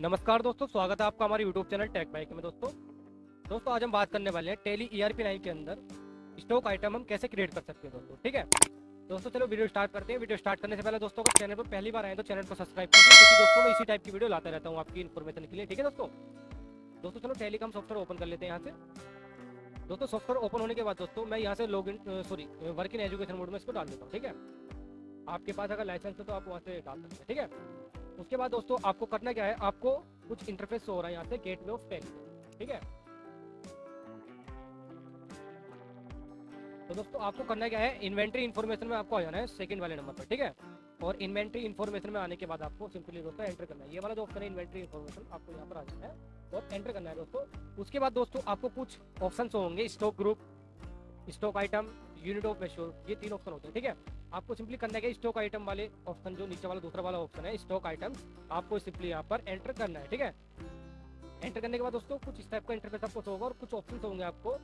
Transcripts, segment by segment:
नमस्कार दोस्तों, स्वागत है आपका हमारे YouTube चैनल टेक बाइक में दोस्तों। दोस्तों, आज हम बात करने वाले हैं Tally E R P nine के अंदर स्टॉक आइटम हम कैसे क्रिएट कर सकते हैं दोस्तों, ठीक है? दोस्तों, चलो वीडियो स्टार्ट करते हैं। वीडियो स्टार्ट करने से पहले दोस्तों को चैनल पर पहली बार आए तो चैनल को सब्सक्राइब कीजिए, क्योंकि दोस्तों, मैं इसी टाइप की वीडियो लाता रहता हूँ आपकी इन्फॉर्मेशन के लिए, ठीक है दोस्तों? दोस्तों, चलो टेली का हम सॉफ्टवेयर ओपन कर लेते हैं यहाँ से। दोस्तों सॉफ्टवेयर ओपन होने के बाद दोस्तों, मैं यहाँ से log in sorry work in education mode में इसको डाल देता हूँ, ठीक है? आपके पास अगर लाइसेंस है तो आप वहाँ से डाल सकते हैं, ठीक है? उसके बाद दोस्तों, आपको करना क्या है? आपको कुछ इंटरफेस हो रहा है यहाँ से गेट वे ऑफ़ पेन ठीक है? तो दोस्तों, आपको करना क्या है? इन्वेंट्री इन्फॉर्मेशन में आपको आ जाना है सेकंड वाले नंबर पर, ठीक है? और इन्वेंट्री इन्फॉर्मेशन में आने के बाद आपको सिंपली दोस्तों एंटर करना है। ये वाला जो ऑप्शन है इन्वेंट्री इन्फॉर्मेशन आपको यहाँ पर आ जाना है और एंटर करना है दोस्तों। उसके बाद दोस्तों आपको कुछ ऑप्शन होंगे stock group stock item unit of measure ये तीन ऑप्शन होते हैं, ठीक है? आपको सिंपली करना है स्टॉक आइटम वाले ऑप्शन जो नीचे वाला, दूसरा वाला ऑप्शन है स्टॉक आइटम आपको सिंपली यहाँ पर एंटर करना है, ठीक है? एंटर करने के बाद दोस्तों कुछ इस टाइप का इंटरफेस आपको होगा और कुछ ऑप्शन होंगे आपको।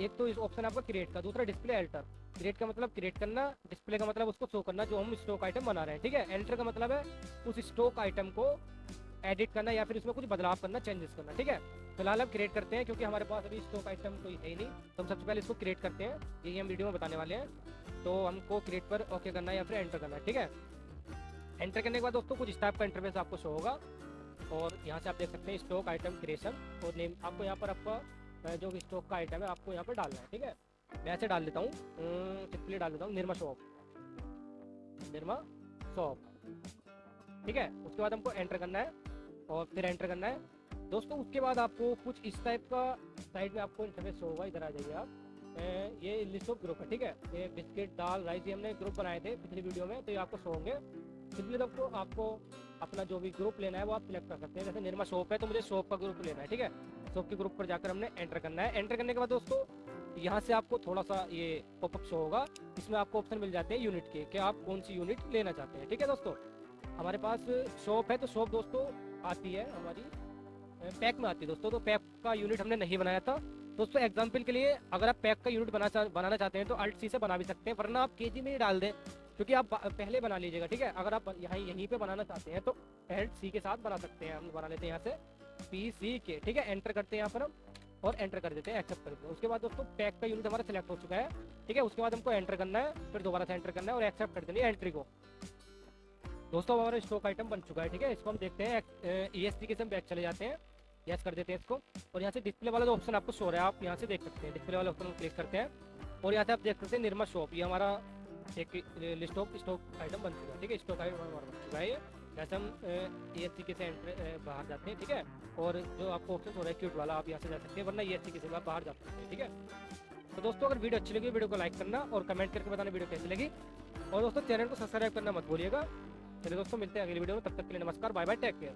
एक तो इस ऑप्शन आपका क्रिएट का, दूसरा डिस्प्ले एल्टर क्रिएट का मतलब क्रिएट करना डिस्प्ले का मतलब उसको शो करना, जो हम स्टॉक आइटम बना रहे हैं, ठीक है? एंटर का मतलब है उस स्टॉक आइटम को एडिट करना या फिर उसमें कुछ बदलाव करना चेंजेस करना, ठीक है? फ़िलहाल हम क्रिएट करते हैं क्योंकि हमारे पास अभी स्टॉक आइटम कोई है ही नहीं। तो हम सबसे पहले इसको क्रिएट करते हैं। यही हम वीडियो में बताने वाले हैं। तो हमको क्रिएट पर ओके करना है या फिर एंटर करना है, ठीक है? एंटर करने के बाद दोस्तों कुछ टाइप का इंटरफेस आपको शो होगा। और यहाँ से आप देख सकते हैं स्टॉक आइटम क्रिएशन और नेम आपको यहाँ पर आपका जो भी स्टॉक का आइटम है, आपको यहाँ पर डालना है, ठीक है? मैं ऐसे डाल देता हूँ सिंपली डाल देता हूँ निर्मा शॉप निर्मा शॉप ठीक है? उसके बाद हमको एंटर करना है, और फिर एंटर करना है। दोस्तों, उसके बाद आपको कुछ इस टाइप का साइड में आपको इंटरफेस होगा, इधर आ जाइए आप। ये लिस्ट ऑफ़ ग्रुप है, ठीक है? ये बिस्किट दाल राइस ये हमने ग्रुप बनाए थे पिछली वीडियो में तो ये आपको शो होंगे। सिंपली दोस्तों, आपको अपना जो भी ग्रुप लेना है, वो आप सिलेक्ट कर सकते हैं। जैसे निर्मा शॉप है तो मुझे शॉप का ग्रुप लेना है, ठीक है? शॉप के ग्रुप पर जाकर हमने एंटर करना है। एंटर करने के बाद दोस्तों, यहाँ से आपको थोड़ा सा ये पॉपअप शो होगा। इसमें आपको ऑप्शन मिल जाते हैं यूनिट के, कि आप कौन सी यूनिट लेना चाहते हैं। ठीक है दोस्तों? हमारे पास शॉप है तो शॉप दोस्तों आती है हमारी पैक में आती है दोस्तों। तो पैक का यूनिट हमने नहीं बनाया था। दोस्तों एग्ज़ाम्पल के लिए अगर आप पैक का यूनिट बना बनाना चाहते हैं तो अल्ट सी से बना भी सकते हैं, वरना आप के में ही डाल दें, क्योंकि आप पहले बना लीजिएगा। ठीक है? अगर आप यहाँ यहीं पे बनाना चाहते हैं तो एल्ट सी के साथ बना सकते हैं। हम बना लेते हैं यहाँ से। पी सी के ठीक है? एंटर करते हैं यहाँ पर हम और एंटर कर देते हैं एक्सेप्ट कर देते हैं। उसके बाद दोस्तों पैक का यूनिट हमारा सिलेक्ट हो चुका है, ठीक है? उसके बाद हमको एंटर करना है, फिर दोबारा से एंटर करना है और एक्सेप्ट कर देनी है एंट्री को। दोस्तों हमारा स्टॉक आइटम बन चुका है, ठीक है? इसको हम देखते हैं ई एस के से हम बैक चले जाते हैं। यस कर देते हैं इसको। और यहाँ से डिस्प्ले वाला जो ऑप्शन आपको शो रहा है, आप यहाँ से देख सकते हैं। डिस्प्ले वाला ऑप्शन क्लिक करते हैं। और यहाँ से आप देख सकते हैं निर्मा शॉप ये हमारा एक लिस्ट ऑफ़ स्टॉक आइटम बन चुका है, ठीक है? स्टॉक आइटम हमारा बन चुका है जैसे हम ए एस के से एंटर बाहर जाते हैं, ठीक है? और जो आपको ऑप्शन हो रहा है क्यूट वाला, आप यहाँ से जा सकते हैं, वरना ए एस के से बाहर जा सकते हैं, ठीक है? तो दोस्तों, अगर वीडियो अच्छी लगी, वीडियो को लाइक करना और कमेंट करके बताना वीडियो कैसी लगी। और दोस्तों, चैनल को सब्सक्राइब करना मत भूलिएगा। चलिए दोस्तों, मिलते हैं अगली वीडियो में, तब तक के लिए नमस्कार बाय बाय टेक केयर